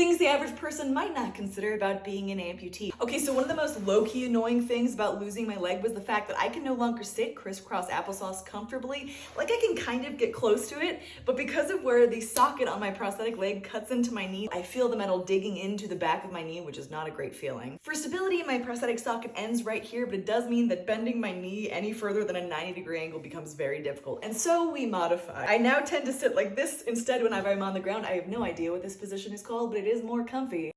Things the average person might not consider about being an amputee. Okay, so one of the most low-key annoying things about losing my leg was the fact that I can no longer sit crisscross applesauce comfortably. Like I can kind of get close to it, but because of where the socket on my prosthetic leg cuts into my knee, I feel the metal digging into the back of my knee, which is not a great feeling. For stability, my prosthetic socket ends right here, but it does mean that bending my knee any further than a 90 degree angle becomes very difficult. And so we modify. I now tend to sit like this instead whenever I'm on the ground. I have no idea what this position is called, but it is more comfy.